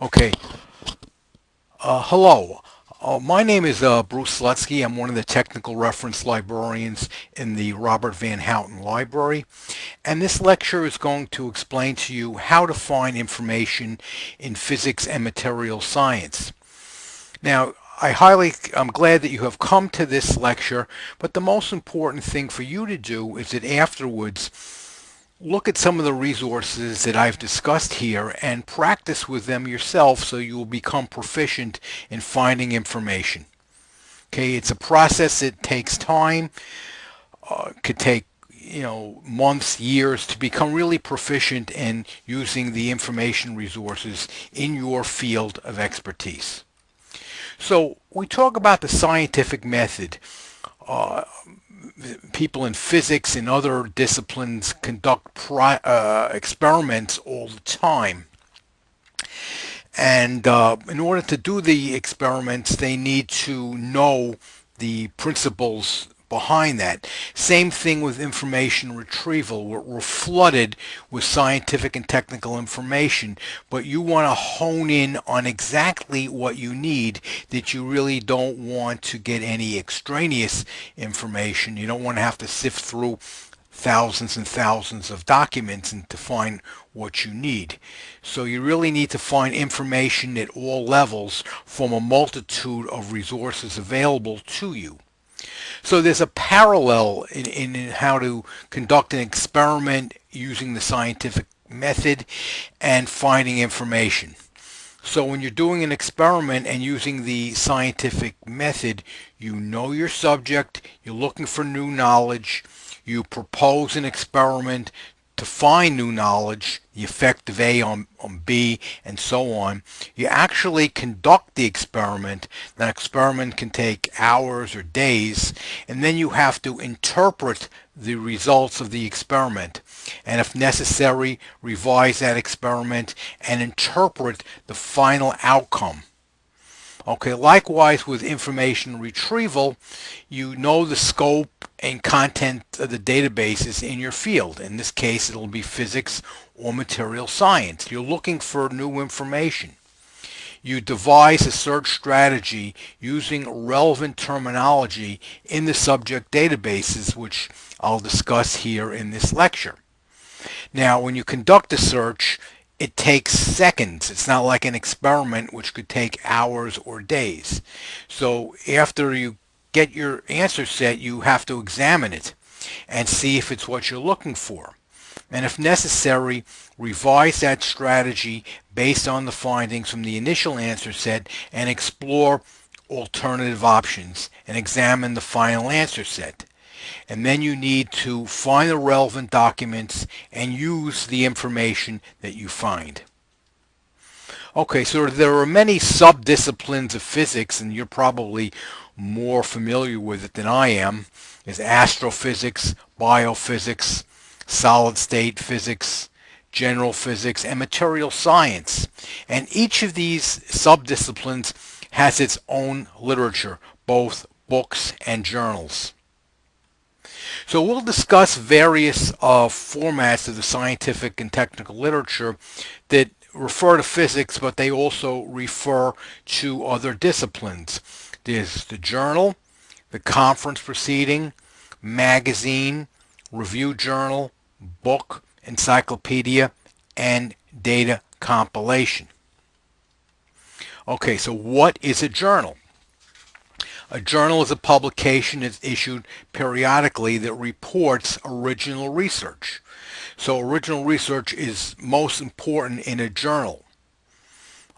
Okay. Uh, hello. Uh, my name is uh, Bruce Slutsky. I'm one of the technical reference librarians in the Robert Van Houten Library. And this lecture is going to explain to you how to find information in physics and material science. Now, I highly, I'm glad that you have come to this lecture, but the most important thing for you to do is that afterwards look at some of the resources that I've discussed here and practice with them yourself so you will become proficient in finding information. Okay, it's a process that takes time, uh, could take you know months, years to become really proficient in using the information resources in your field of expertise. So we talk about the scientific method. Uh, people in physics and other disciplines conduct uh, experiments all the time. And uh, in order to do the experiments, they need to know the principles behind that. Same thing with information retrieval. We're, we're, flooded with scientific and technical information, but you want to hone in on exactly what you need that you really don't want to get any extraneous information. You don't want to have to sift through thousands and thousands of documents and to find what you need. So you really need to find information at all levels from a multitude of resources available to you. So there's a parallel in, in, in how to conduct an experiment using the scientific method and finding information. So when you're doing an experiment and using the scientific method, you know your subject, you're looking for new knowledge, you propose an experiment to find new knowledge, the effect of A on, on B, and so on. You actually conduct the experiment. That experiment can take hours or days, and then you have to interpret the results of the experiment. And if necessary, revise that experiment and interpret the final outcome. Okay, likewise with information retrieval, you know the scope and content of the databases in your field. In this case, it'll be physics or material science. You're looking for new information. You devise a search strategy using relevant terminology in the subject databases, which I'll discuss here in this lecture. Now, when you conduct a search, it takes seconds. It's not like an experiment which could take hours or days. So after you get your answer set, you have to examine it and see if it's what you're looking for. And if necessary, revise that strategy based on the findings from the initial answer set and explore alternative options and examine the final answer set and then you need to find the relevant documents and use the information that you find. Okay, so there are many sub-disciplines of physics, and you're probably more familiar with it than I am. Is astrophysics, biophysics, solid-state physics, general physics, and material science. And each of these sub-disciplines has its own literature, both books and journals. So we'll discuss various uh, formats of the scientific and technical literature that refer to physics, but they also refer to other disciplines. There's the journal, the conference proceeding, magazine, review journal, book, encyclopedia, and data compilation. Okay, so what is a journal? A journal is a publication that's issued periodically that reports original research. So original research is most important in a journal.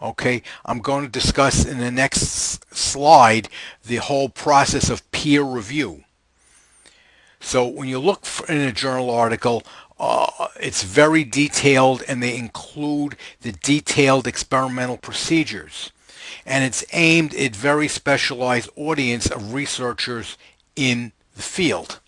Okay, I'm going to discuss in the next slide the whole process of peer review. So when you look in a journal article, uh, it's very detailed and they include the detailed experimental procedures and it's aimed at very specialized audience of researchers in the field.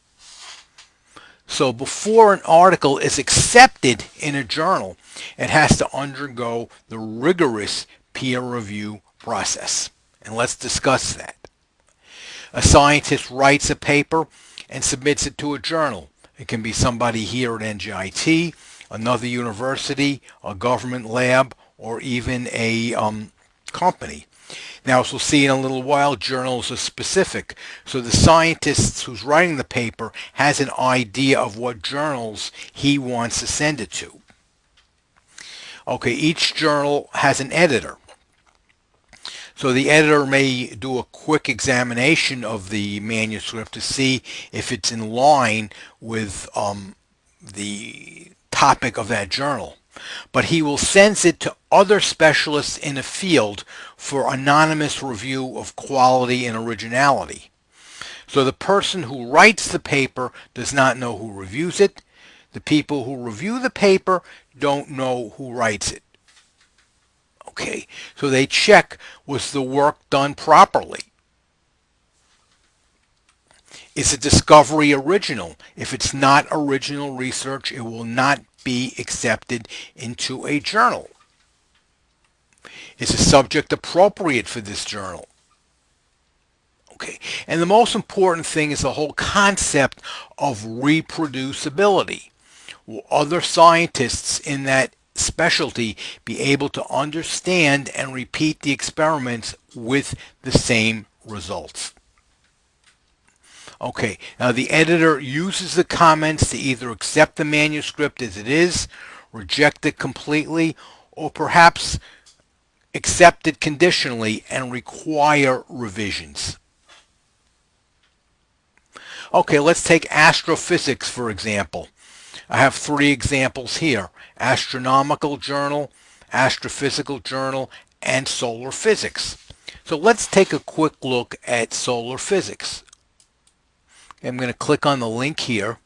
So before an article is accepted in a journal, it has to undergo the rigorous peer review process. And let's discuss that. A scientist writes a paper and submits it to a journal. It can be somebody here at NJIT, another university, a government lab, or even a um, company. Now, as we'll see in a little while, journals are specific. So the scientist who's writing the paper has an idea of what journals he wants to send it to. Okay, each journal has an editor. So the editor may do a quick examination of the manuscript to see if it's in line with um, the topic of that journal. But he will send it to other specialists in a field for anonymous review of quality and originality. So the person who writes the paper does not know who reviews it. The people who review the paper don't know who writes it. Okay, so they check was the work done properly. Is the discovery original? If it's not original research, it will not be accepted into a journal. Is the subject appropriate for this journal? Okay, and the most important thing is the whole concept of reproducibility. Will other scientists in that specialty be able to understand and repeat the experiments with the same results? Okay, now the editor uses the comments to either accept the manuscript as it is, reject it completely, or perhaps accept it conditionally and require revisions. Okay, let's take astrophysics for example. I have three examples here. Astronomical Journal, Astrophysical Journal, and Solar Physics. So let's take a quick look at solar physics. I'm going to click on the link here.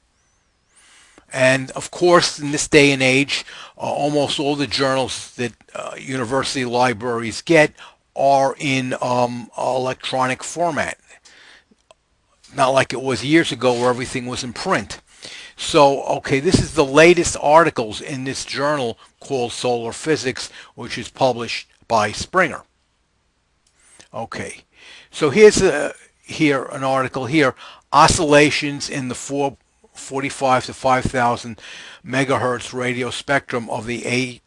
And of course, in this day and age, uh, almost all the journals that uh, university libraries get are in um, electronic format. Not like it was years ago where everything was in print. So, okay, this is the latest articles in this journal called Solar Physics, which is published by Springer. Okay, so here's a, here an article here oscillations in the 445 to 5000 megahertz radio spectrum of the A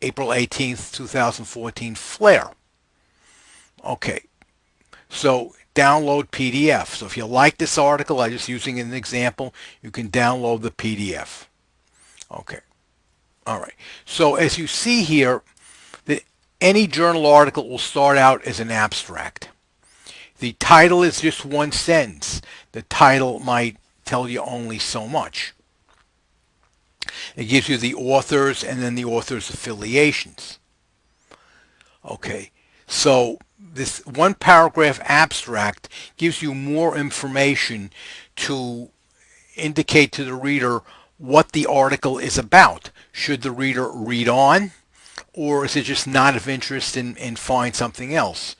April 18th 2014 flare. Okay so download PDF so if you like this article I'm just using an example you can download the PDF okay all right. So as you see here that any journal article will start out as an abstract the title is just one sentence the title might tell you only so much. It gives you the authors and then the author's affiliations. Okay, so this one paragraph abstract gives you more information to indicate to the reader what the article is about. Should the reader read on or is it just not of interest and, and find something else?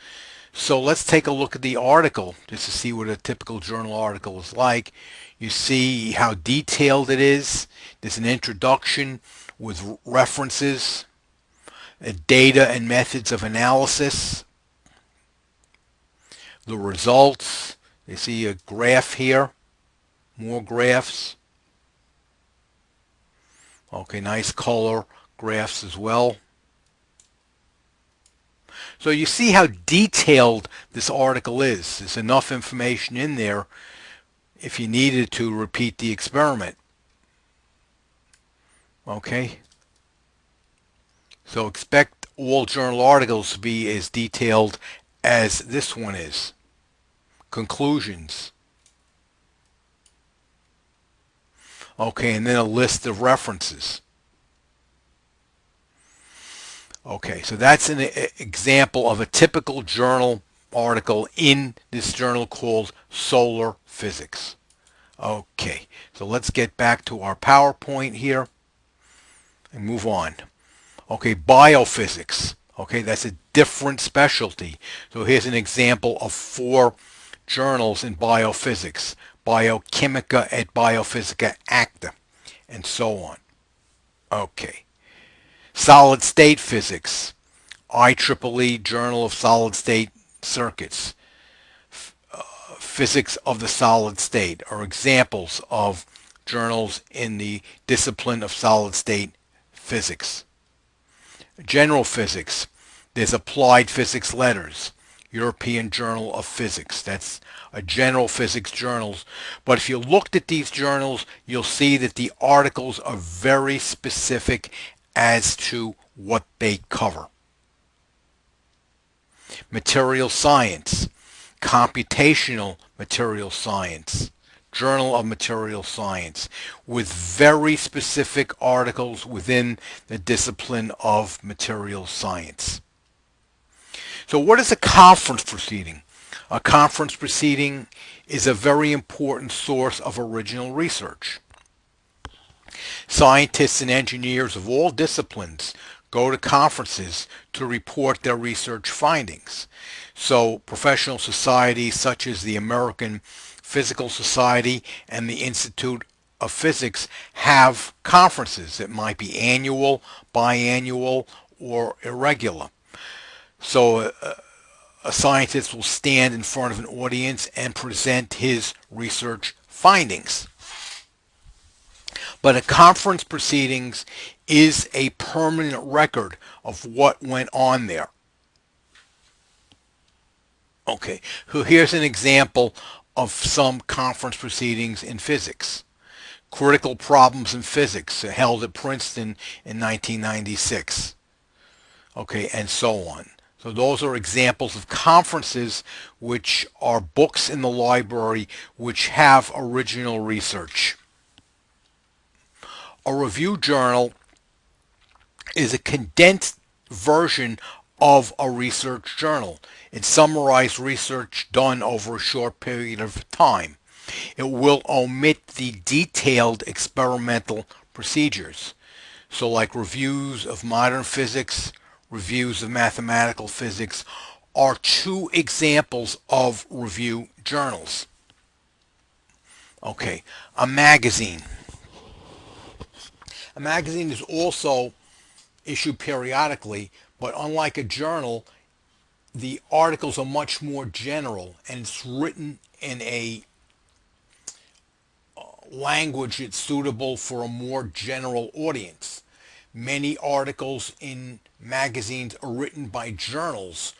So let's take a look at the article just to see what a typical journal article is like. You see how detailed it is. There's an introduction with references, uh, data and methods of analysis, the results. You see a graph here, more graphs. Okay, nice color graphs as well. So you see how detailed this article is. There's enough information in there if you needed to repeat the experiment. Okay. So expect all journal articles to be as detailed as this one is. Conclusions. Okay, and then a list of references. Okay, so that's an example of a typical journal article in this journal called Solar Physics. Okay, so let's get back to our PowerPoint here and move on. Okay, biophysics. Okay, that's a different specialty. So here's an example of four journals in biophysics. Biochimica et Biophysica Acta, and so on. Okay. Solid State Physics, IEEE Journal of Solid State Circuits, uh, Physics of the Solid State are examples of journals in the discipline of solid state physics. general physics. There's applied physics letters, European Journal of Physics. That's a general physics journals. But if you looked at these journals, you'll see that the articles are very specific as to what they cover. Material science, computational material science, Journal of Material Science, with very specific articles within the discipline of material science. So what is a conference proceeding? A conference proceeding is a very important source of original research. Scientists and engineers of all disciplines go to conferences to report their research findings. So professional societies such as the American Physical Society and the Institute of Physics have conferences. It might be annual, biannual, or irregular. So uh, a scientist will stand in front of an audience and present his research findings. But a conference proceedings is a permanent record of what went on there. Okay, so here's an example of some conference proceedings in physics. Critical problems in physics held at Princeton in 1996. Okay, and so on. So those are examples of conferences which are books in the library which have original research. A review journal is a condensed version of a research journal. It summarizes research done over a short period of time. It will omit the detailed experimental procedures. So like reviews of modern physics, reviews of mathematical physics are two examples of review journals. Okay, a magazine. Magazine is also issued periodically, but unlike a journal, the articles are much more general and it's written in a uh, language that's suitable for a more general audience. Many articles in magazines are written by journals,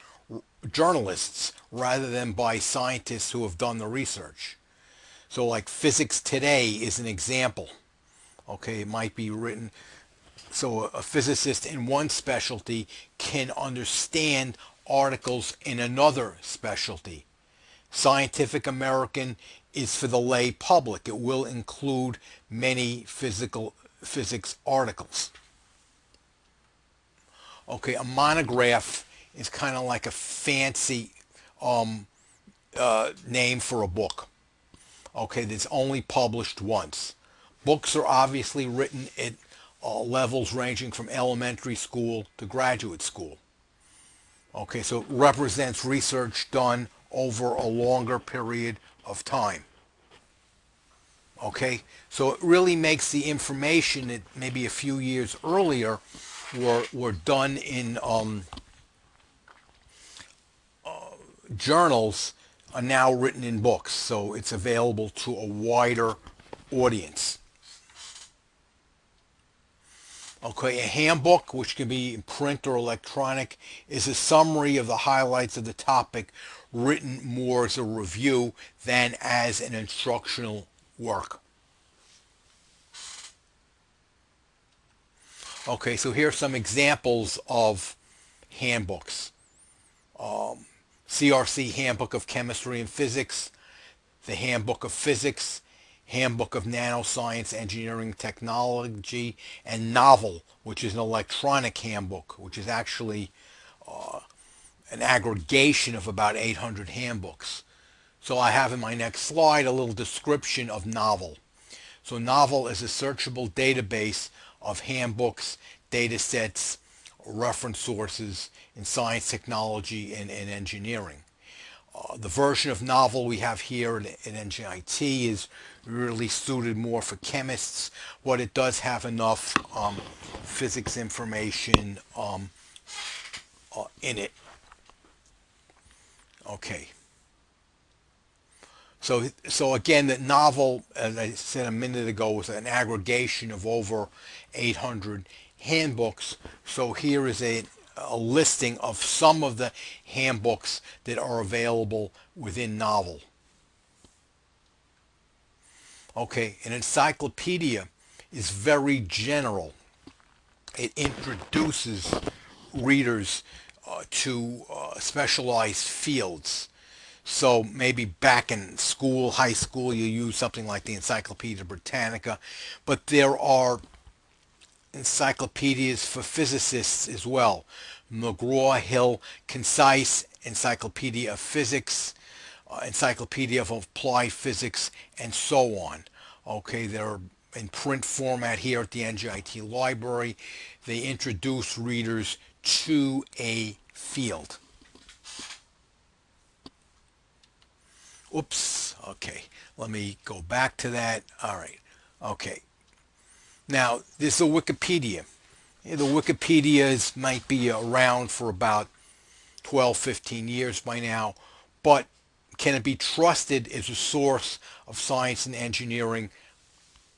journalists, rather than by scientists who have done the research. So like Physics Today is an example. Okay, it might be written so a physicist in one specialty can understand articles in another specialty. Scientific American is for the lay public. It will include many physical physics articles. Okay, a monograph is kind of like a fancy um, uh, name for a book. Okay, that's only published once. Books are obviously written at uh, levels ranging from elementary school to graduate school. Okay, so it represents research done over a longer period of time. Okay, so it really makes the information that maybe a few years earlier were, were done in um, uh, journals are now written in books, so it's available to a wider audience. Okay, a handbook, which can be in print or electronic, is a summary of the highlights of the topic written more as a review than as an instructional work. Okay, so here are some examples of handbooks. Um, CRC Handbook of Chemistry and Physics, the Handbook of Physics, Handbook of Nanoscience Engineering Technology, and Knovel, which is an electronic handbook, which is actually uh, an aggregation of about 800 handbooks. So I have in my next slide a little description of Knovel. So Knovel is a searchable database of handbooks, data sets, reference sources in science, technology, and, and engineering. Uh, the version of Knovel we have here in, in NJIT is really suited more for chemists. What it does have enough um, physics information um, uh, in it. Okay. So, so again, the Knovel, as I said a minute ago, was an aggregation of over 800 handbooks. So here is a, a listing of some of the handbooks that are available within Knovel. Okay, an encyclopedia is very general. It introduces readers uh, to uh, specialized fields. So maybe back in school, high school, you use something like the Encyclopedia Britannica, but there are encyclopedias for physicists as well. McGraw-Hill Concise Encyclopedia of Physics, Uh, encyclopedia of Applied Physics, and so on. Okay, they're in print format here at the NJIT library. They introduce readers to a field. Oops, okay, let me go back to that. All right, okay. Now, this is a Wikipedia. The Wikipedias might be around for about 12, 15 years by now, but can it be trusted as a source of science and engineering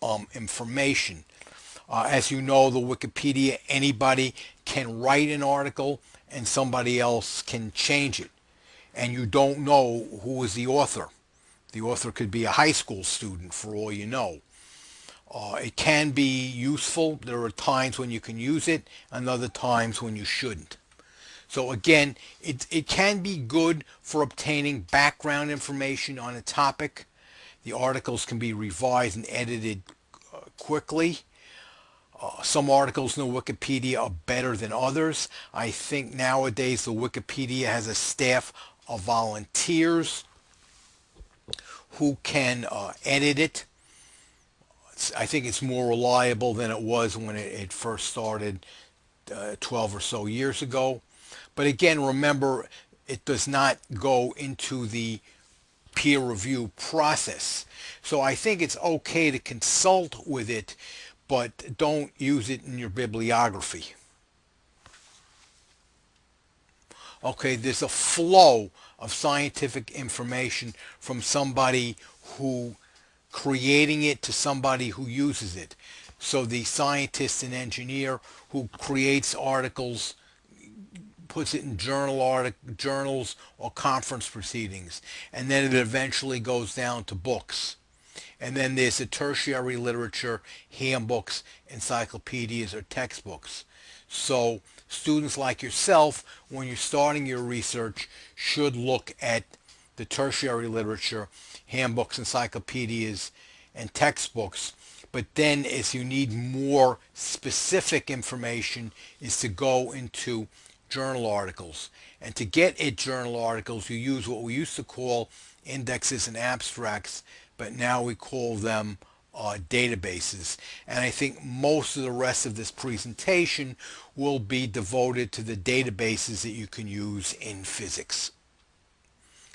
um, information? Uh, as you know, the Wikipedia, anybody can write an article and somebody else can change it. And you don't know who is the author. The author could be a high school student for all you know. Uh, it can be useful. There are times when you can use it and other times when you shouldn't. So again, it, it can be good for obtaining background information on a topic. The articles can be revised and edited uh, quickly. Uh, some articles in the Wikipedia are better than others. I think nowadays the Wikipedia has a staff of volunteers who can uh, edit it. I think it's more reliable than it was when it, it first started uh, 12 or so years ago. But again, remember, it does not go into the peer review process. So I think it's okay to consult with it but don't use it in your bibliography. Okay, there's a flow of scientific information from somebody who creating it to somebody who uses it. So the scientist and engineer who creates articles puts it in journal artic- journals or conference proceedings and then it eventually goes down to books. And then there's the tertiary literature, handbooks, encyclopedias, or textbooks. So students like yourself, when you're starting your research, should look at the tertiary literature, handbooks, encyclopedias, and textbooks. But then as you need more specific information is to go into journal articles. And to get at journal articles, you use what we used to call indexes and abstracts but now we call them uh, databases. And I think most of the rest of this presentation will be devoted to the databases that you can use in physics.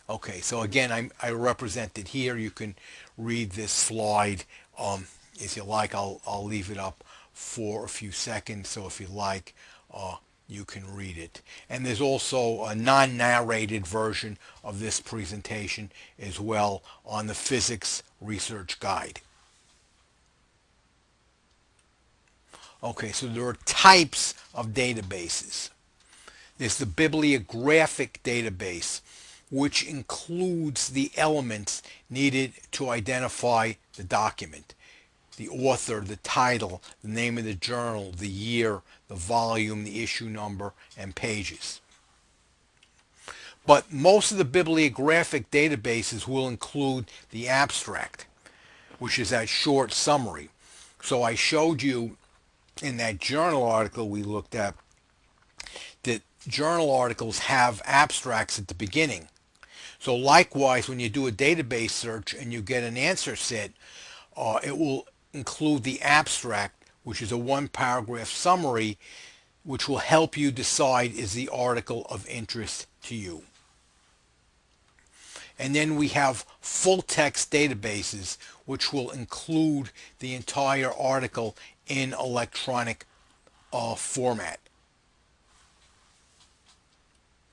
Okay, so again, I'm, I represented here. You can read this slide um, if you like. I'll, I'll leave it up for a few seconds. So if you like, uh, you can read it. And there's also a non-narrated version of this presentation as well on the Physics Research Guide. Okay, so there are types of databases. There's the bibliographic database, which includes the elements needed to identify the document the author, the title, the name of the journal, the year, the volume, the issue number, and pages. But most of the bibliographic databases will include the abstract, which is that short summary. So I showed you in that journal article we looked at that journal articles have abstracts at the beginning. So likewise, when you do a database search and you get an answer set, uh, it will include the abstract, which is a one paragraph summary, which will help you decide is the article of interest to you. And then we have full text databases, which will include the entire article in electronic uh, format.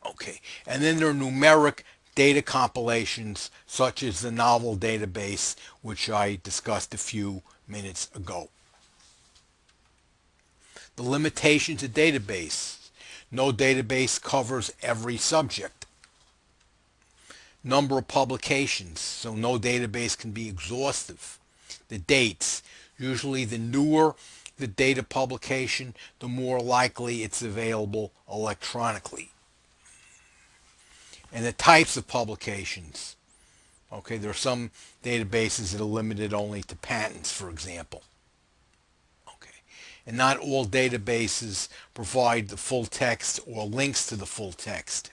Okay, and then there are numeric data compilations such as the Knovel database, which I discussed a few minutes ago. The limitations of database. No database covers every subject. Number of publications, so no database can be exhaustive. The dates. Usually the newer the data publication, the more likely it's available electronically. And the types of publications. Okay, there are some databases that are limited only to patents, for example. And not all databases provide the full text or links to the full text.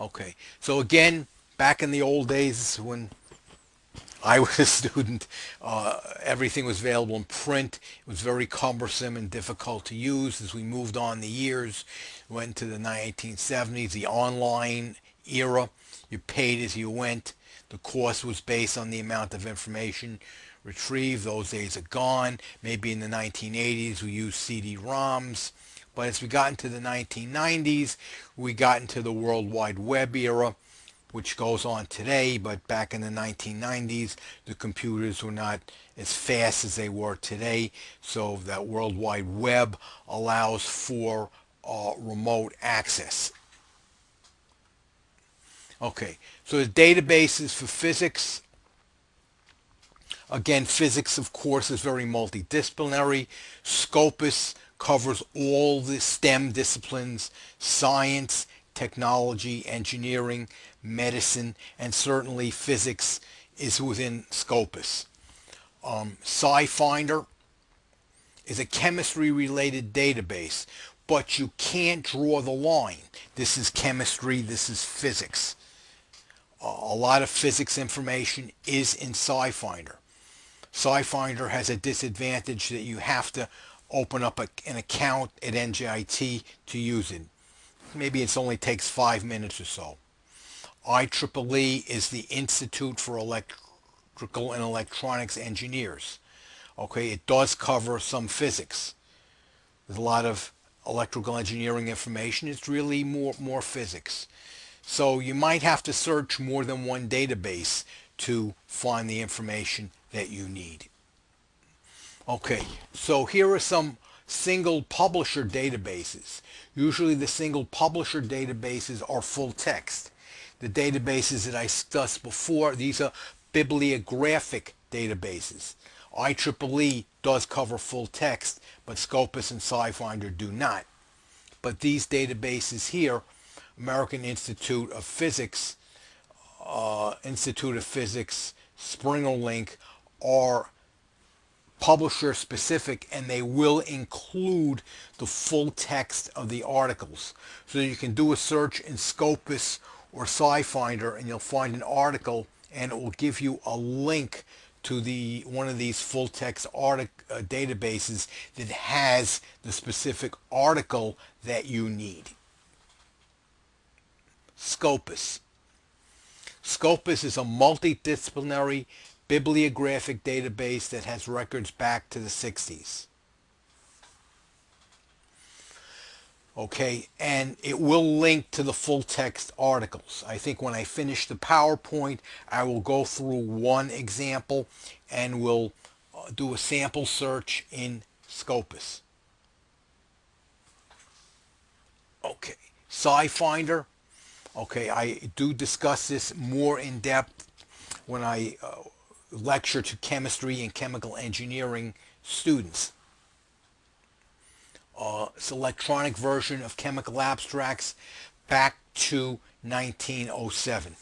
Okay, so again, back in the old days when I was a student. Uh, everything was available in print. It was very cumbersome and difficult to use as we moved on the years. Went to the 1970s, the online era. You paid as you went. The cost was based on the amount of information retrieved. Those days are gone. Maybe in the 1980s we used CD-ROMs. But as we got into the 1990s, we got into the World Wide Web era which goes on today, but back in the 1990s, the computers were not as fast as they were today, so that World Wide Web allows for uh, remote access. Okay, so the databases for physics, again, physics, of course, is very multidisciplinary. Scopus covers all the STEM disciplines, science, technology, engineering, medicine, and certainly physics is within Scopus. Um, SciFinder is a chemistry-related database, but you can't draw the line. This is chemistry, this is physics. Uh, a lot of physics information is in SciFinder. SciFinder has a disadvantage that you have to open up a, an account at NJIT to use it. Maybe it only takes five minutes or so. IEEE is the Institute for Electrical and Electronics Engineers. Okay, it does cover some physics. There's a lot of electrical engineering information. It's really more, more physics. So you might have to search more than one database to find the information that you need. Okay, so here are some single publisher databases. Usually the single publisher databases are full text the databases that I discussed before. These are bibliographic databases. IEEE does cover full text, but Scopus and SciFinder do not. But these databases here, American Institute of Physics, uh, Institute of Physics, SpringerLink, are publisher specific and they will include the full text of the articles. So you can do a search in Scopus or SciFinder and you'll find an article and it will give you a link to the one of these full text artic, uh, databases that has the specific article that you need. Scopus. Scopus is a multidisciplinary bibliographic database that has records back to the 60s. okay and it will link to the full text articles. I think when I finish the PowerPoint I will go through one example and we'll uh, do a sample search in Scopus. Okay SciFinder. Okay I do discuss this more in depth when I uh, lecture to chemistry and chemical engineering students uh, it's electronic version of chemical abstracts back to 1907.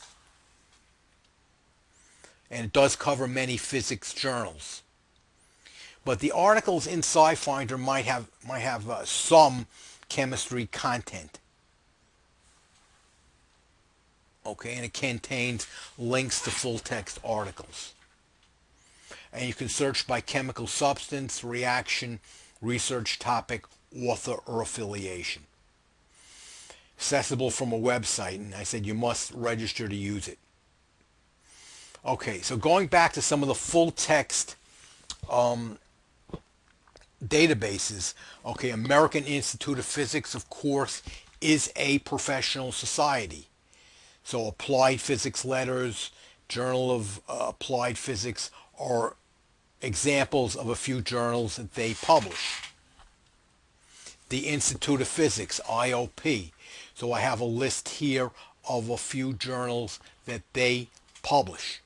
And it does cover many physics journals. But the articles in SciFinder might have, might have uh, some chemistry content. Okay, and it contains links to full text articles. And you can search by chemical substance, reaction, research topic, author or affiliation. Accessible from a website, and I said you must register to use it. Okay, so going back to some of the full text um, databases, okay, American Institute of Physics, of course, is a professional society. So Applied Physics Letters, Journal of uh, Applied Physics are examples of a few journals that they publish. the Institute of Physics, IOP. So I have a list here of a few journals that they publish.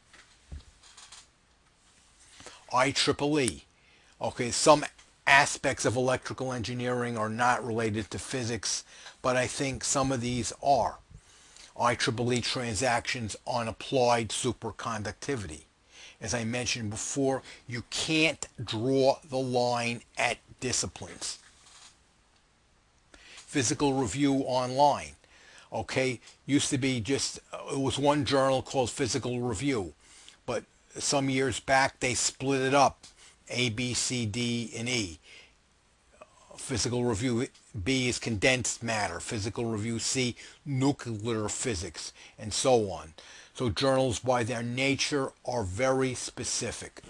IEEE. Okay, some aspects of electrical engineering are not related to physics, but I think some of these are. IEEE transactions on applied superconductivity. As I mentioned before, you can't draw the line at disciplines. Physical Review Online. Okay, used to be just, it was one journal called Physical Review, but some years back they split it up, A, B, C, D, and E. Physical Review B is condensed matter, Physical Review C, nuclear physics, and so on. So journals by their nature are very specific.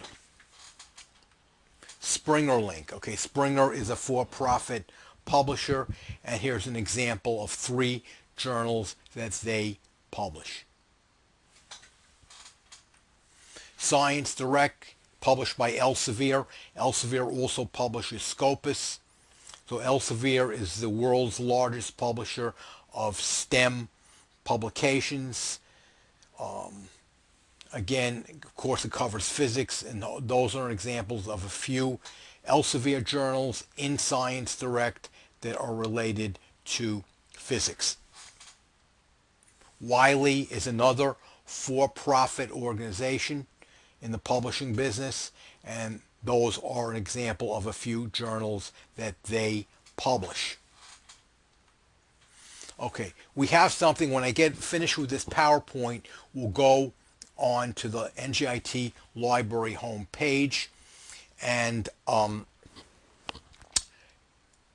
Springer Link. Okay, Springer is a for-profit publisher, and here's an example of three journals that they publish. Science Direct, published by Elsevier. Elsevier also publishes Scopus. So Elsevier is the world's largest publisher of STEM publications. Um, again, of course, it covers physics, and those are examples of a few Elsevier journals in Science Direct that are related to physics. Wiley is another for-profit organization in the publishing business, and those are an example of a few journals that they publish. Okay, we have something, when I get finished with this PowerPoint, we'll go on to the NJIT library homepage and um,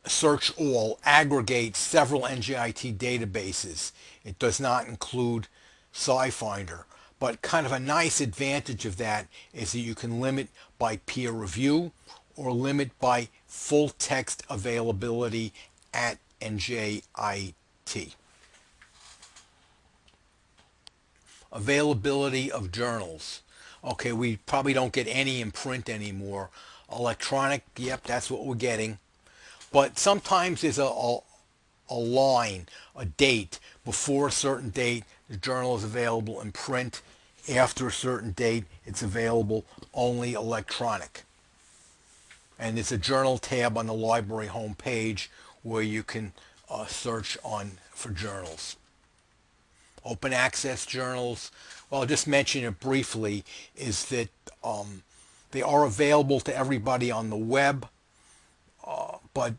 search all aggregates several NJIT databases. It does not include SciFinder. But kind of a nice advantage of that is that you can limit by peer review or limit by full text availability at NJIT. Availability of journals. Okay, we probably don't get any in print anymore. Electronic, yep, that's what we're getting. But sometimes there's a, a, a line, a date. Before a certain date, the journal is available in print after a certain date, it's available only electronic. And there's a journal tab on the library homepage where you can uh, search on for journals. Open access journals, well, I'll just mention it briefly, is that um, they are available to everybody on the web, uh, but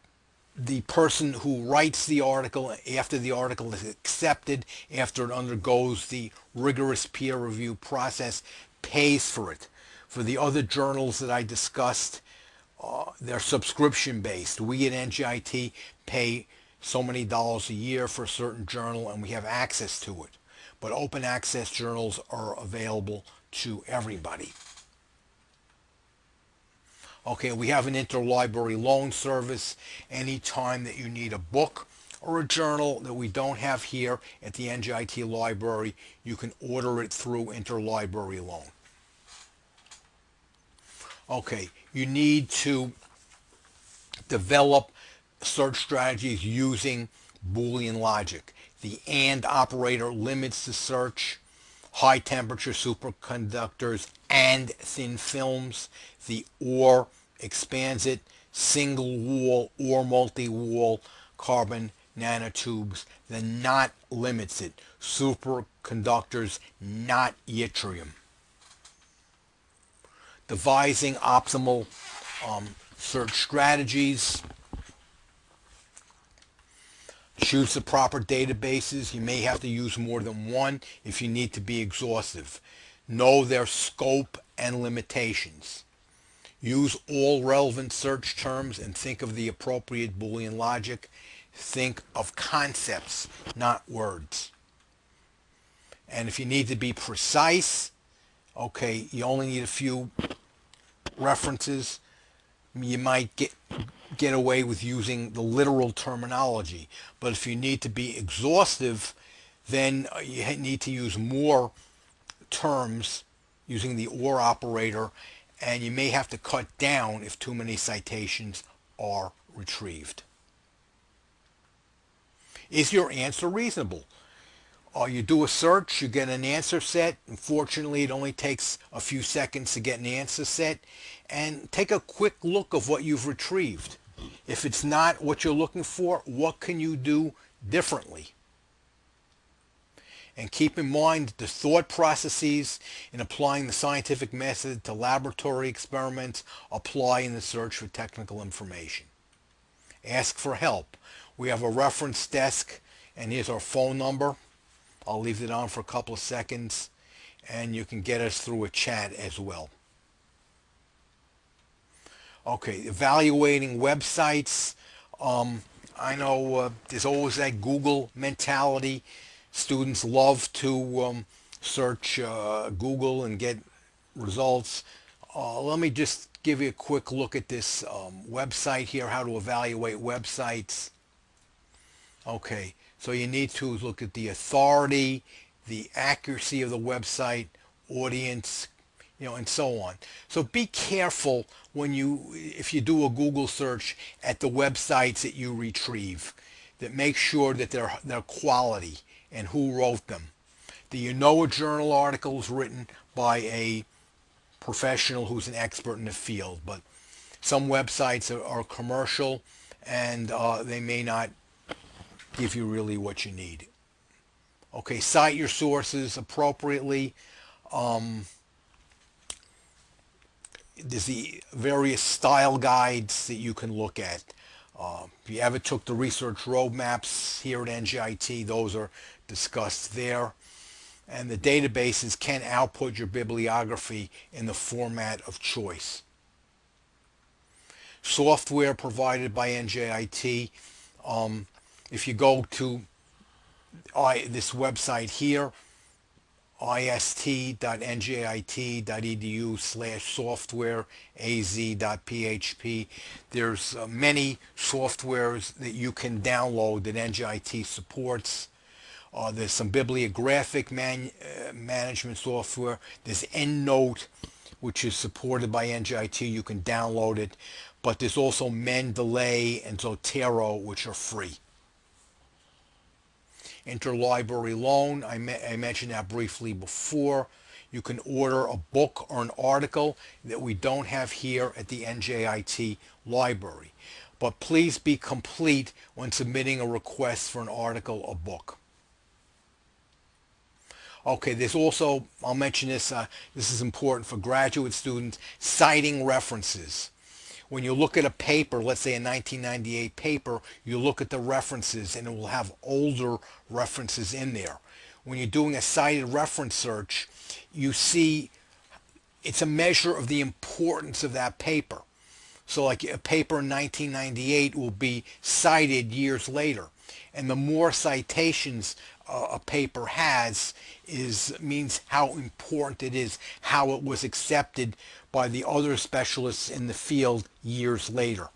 the person who writes the article after the article is accepted, after it undergoes the rigorous peer review process, pays for it. For the other journals that I discussed, uh, they're subscription based. We at NJIT pay so many dollars a year for a certain journal and we have access to it. But open access journals are available to everybody. Okay, we have an interlibrary loan service anytime that you need a book or a journal that we don't have here at the NJIT library, you can order it through interlibrary loan. Okay, you need to develop search strategies using Boolean logic. The AND operator limits the search, high temperature superconductors and thin films. The OR expands it, single wall or multi-wall carbon nanotubes. The NOT limits it, superconductors, not yttrium. Devising optimal um, search strategies. Choose the proper databases. You may have to use more than one if you need to be exhaustive. Know their scope and limitations. Use all relevant search terms and think of the appropriate Boolean logic. Think of concepts, not words. And if you need to be precise, okay, you only need a few references. You might get get away with using the literal terminology. But if you need to be exhaustive, then you need to use more terms using the OR operator and you may have to cut down if too many citations are retrieved. Is your answer reasonable? Or you do a search, you get an answer set. Unfortunately, it only takes a few seconds to get an answer set. And take a quick look of what you've retrieved. If it's not what you're looking for, what can you do differently? And keep in mind the thought processes in applying the scientific method to laboratory experiments apply in the search for technical information. Ask for help. We have a reference desk and here's our phone number. I'll leave it on for a couple of seconds and you can get us through a chat as well. Okay, evaluating websites. Um, I know uh, there's always that Google mentality. Students love to um, search uh, Google and get results. Uh, let me just give you a quick look at this um, website here, how to evaluate websites. Okay, so you need to look at the authority, the accuracy of the website, audience, you know, and so on. So be careful when you, if you do a Google search at the websites that you retrieve, that make sure that they're, they're quality and who wrote them. Do you know a journal article is written by a professional who's an expert in the field? But some websites are, are commercial and uh, they may not give you really what you need. Okay, cite your sources appropriately. Um, there's the various style guides that you can look at. Uh, if you ever took the research roadmaps here at NJIT, those are discussed there. And the databases can output your bibliography in the format of choice. Software provided by NJIT. Um, if you go to I, this website here, ist.njit.edu slash software az.php. There's uh, many softwares that you can download that NJIT supports. Uh, there's some bibliographic man, uh, management software. There's EndNote, which is supported by NJIT. You can download it. But there's also Mendeley and Zotero, which are free interlibrary loan. I, I mentioned that briefly before. You can order a book or an article that we don't have here at the NJIT library. But please be complete when submitting a request for an article or book. Okay, there's also, I'll mention this, uh, this is important for graduate students, citing references when you look at a paper, let's say a 1998 paper, you look at the references and it will have older references in there. When you're doing a cited reference search, you see it's a measure of the importance of that paper. So like a paper in 1998 will be cited years later. And the more citations a paper has is means how important it is, how it was accepted by the other specialists in the field years later.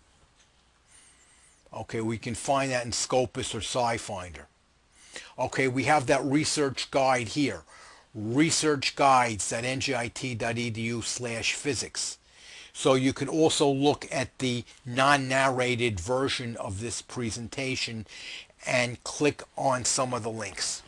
Okay, we can find that in Scopus or SciFinder. Okay, we have that research guide here. researchguides.njit.edu slash physics. So you can also look at the non-narrated version of this presentation and click on some of the links.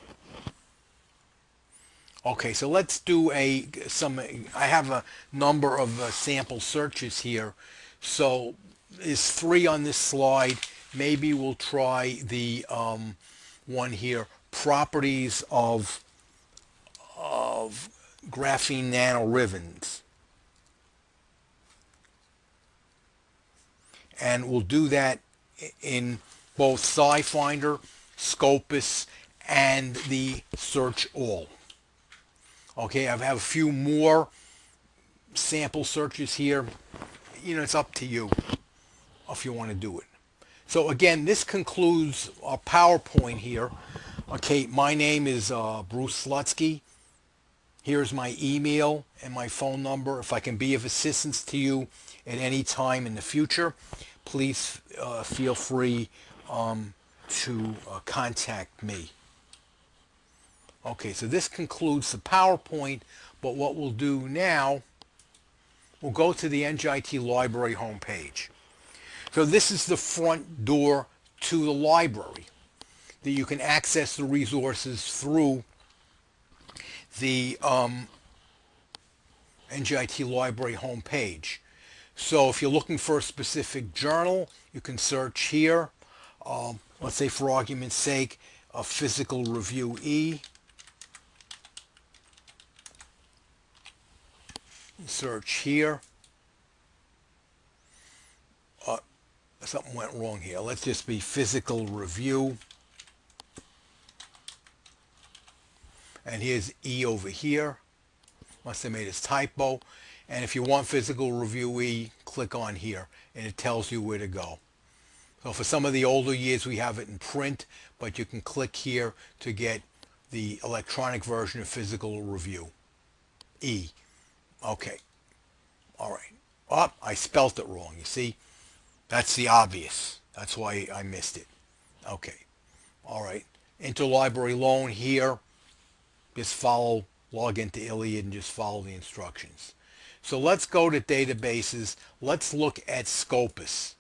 Okay, so let's do a some. I have a number of uh, sample searches here. So is three on this slide. Maybe we'll try the um, one here. Properties of of graphene nanoribbons. And we'll do that in both SciFinder, Scopus, and the Search All. Okay, I have a few more sample searches here. You know, it's up to you if you want to do it. So again, this concludes our PowerPoint here. Okay, my name is uh, Bruce Slutsky. Here's my email and my phone number. If I can be of assistance to you at any time in the future, please uh, feel free um, to uh, contact me. Okay, so this concludes the PowerPoint, but what we'll do now, we'll go to the NJIT Library homepage. So this is the front door to the library. that you can access the resources through the um, NJIT library homepage. So if you're looking for a specific journal, you can search here. Um, let's say for argument's sake, a physical review E. Search here. Uh, something went wrong here. Let's just be physical review. And here's E over here. Must have made a typo. And if you want physical review E, click on here and it tells you where to go. So for some of the older years, we have it in print, but you can click here to get the electronic version of physical review. E. Okay. All right. Oh, I spelt it wrong. You see? That's the obvious. That's why I missed it. Okay. All right. Interlibrary loan here. Just follow, log into ILLiad and just follow the instructions. So let's go to databases. Let's look at Scopus.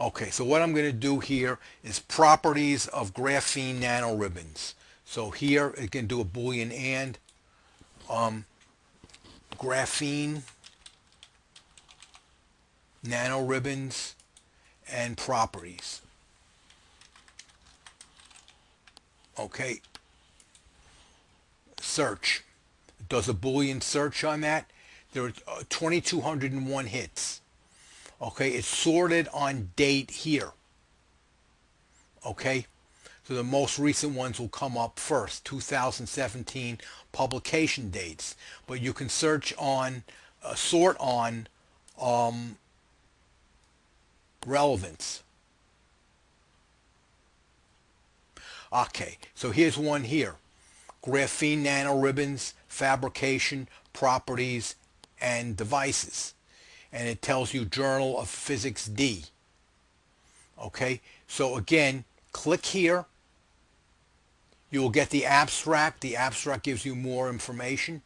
Okay, so what I'm going to do here is properties of graphene nanoribbons. So here it can do a boolean and um, graphene nanoribbons and properties. Okay, search. Does a boolean search on that. There are uh, 2,201 hits. Okay, it's sorted on date here. Okay, so the most recent ones will come up first, 2017 publication dates. But you can search on, uh, sort on um, relevance. Okay, so here's one here. Graphene nanoribbons, fabrication, properties, and devices and it tells you Journal of Physics D. Okay, so again, click here. You will get the abstract. The abstract gives you more information.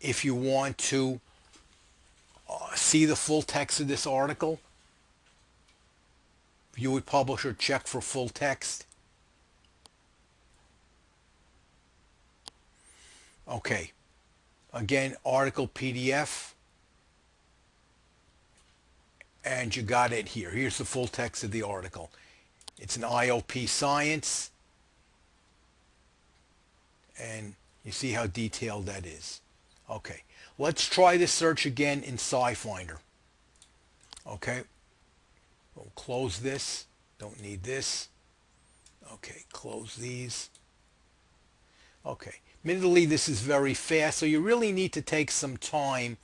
If you want to uh, see the full text of this article, view it publisher, check for full text. Okay, again, article PDF and you got it here. Here's the full text of the article. It's an IOP science and you see how detailed that is. Okay, let's try this search again in SciFinder. Okay, we'll close this. Don't need this. Okay, close these. Okay, admittedly this is very fast, so you really need to take some time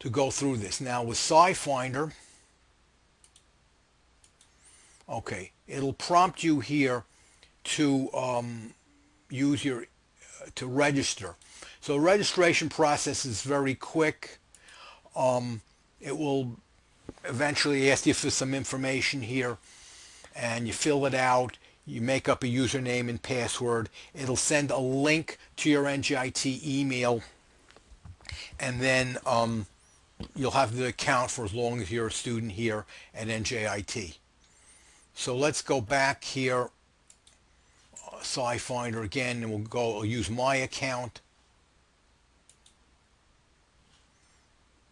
to go through this. Now with SciFinder, okay, it'll prompt you here to um, use your, uh, to register. So the registration process is very quick. Um, it will eventually ask you for some information here and you fill it out. You make up a username and password. It'll send a link to your NJIT email and then um, you'll have the account for as long as you're a student here at NJIT. So let's go back here, uh, SciFinder again, and we'll go I'll use my account.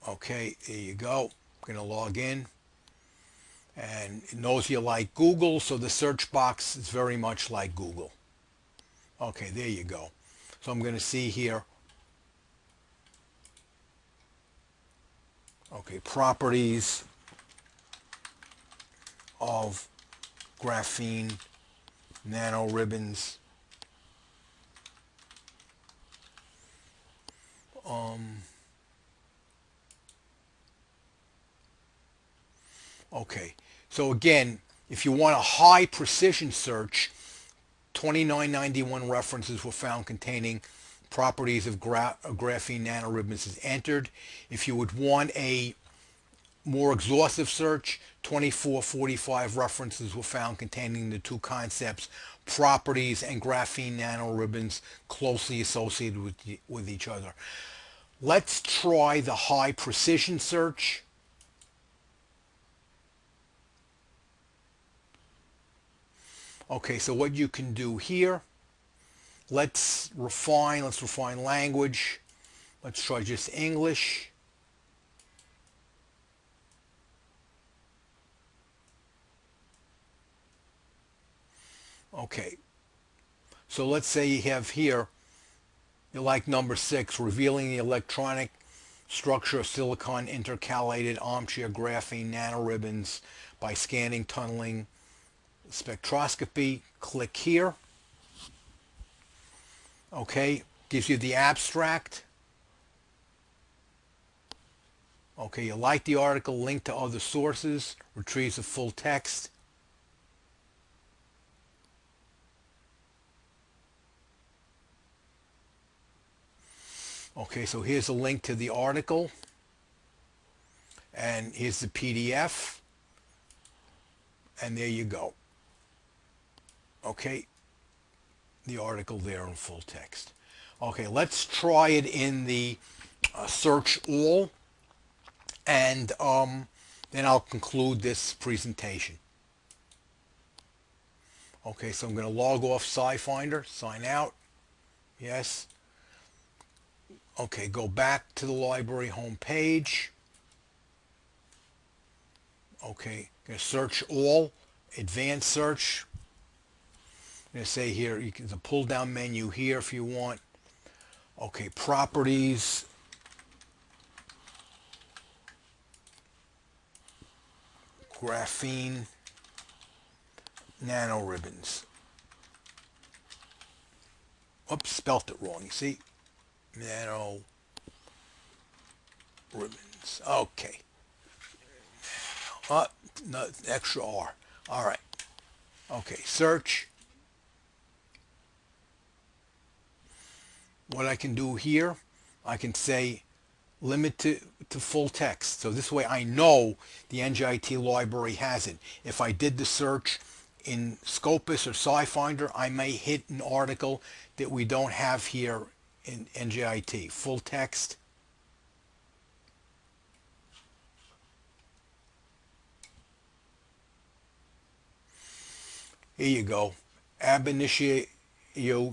Okay, there you go. I'm going to log in. And it knows you like Google, so the search box is very much like Google. Okay, there you go. So I'm going to see here okay, properties of graphene nanoribbons. Um, okay, so again, if you want a high precision search, 2991 references were found containing properties of gra graphene nanoribbons is entered. If you would want a more exhaustive search, 2445 references were found containing the two concepts, properties and graphene nanoribbons closely associated with, the, with each other. Let's try the high precision search. Okay, so what you can do here let's refine, let's refine language. Let's try just English. Okay, so let's say you have here, you like number six, revealing the electronic structure of silicon intercalated armchair graphene nanoribbons by scanning tunneling spectroscopy. Click here. Okay, gives you the abstract. Okay, you like the article, link to other sources, retrieves the full text. Okay, so here's a link to the article. And here's the PDF. And there you go. Okay, the article there in full text. Okay, let's try it in the uh, search all. And um, then I'll conclude this presentation. Okay, so I'm going to log off SciFinder, sign out. Yes. Okay, go back to the library home page. Okay, going to search all, advanced search. Going to say here, you can the pull down menu here if you want. Okay, properties. Graphene nanoribbons. Oops, spelt it wrong, you see? nano ribbons. Okay. Uh, no, extra R. All right. Okay, search. What I can do here, I can say limit to, to full text. So this way I know the NJIT library has it. If I did the search in Scopus or SciFinder, I may hit an article that we don't have here in NJIT. Full text. Here you go. Ab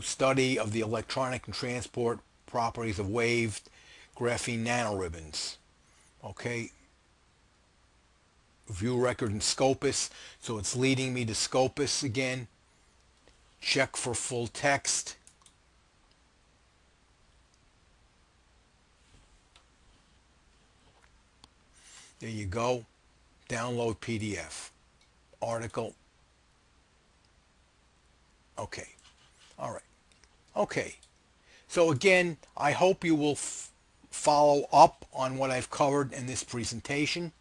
study of the electronic and transport properties of waved graphene nanoribbons. Okay. View record in Scopus. So it's leading me to Scopus again. Check for full text. There you go. Download PDF. Article. Okay. All right. Okay. So again, I hope you will follow up on what I've covered in this presentation.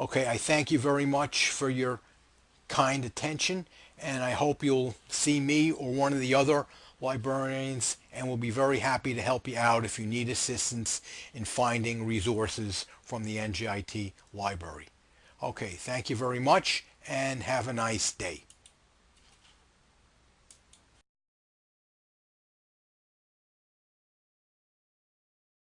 Okay, I thank you very much for your kind attention and I hope you'll see me or one of the other librarians and we'll be very happy to help you out if you need assistance in finding resources from the NJIT library. Okay, thank you very much and have a nice day.